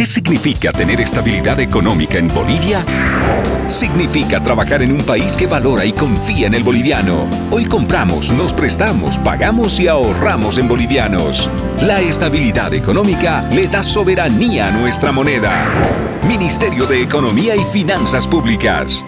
¿Qué significa tener estabilidad económica en Bolivia? Significa trabajar en un país que valora y confía en el boliviano. Hoy compramos, nos prestamos, pagamos y ahorramos en bolivianos. La estabilidad económica le da soberanía a nuestra moneda. Ministerio de Economía y Finanzas Públicas.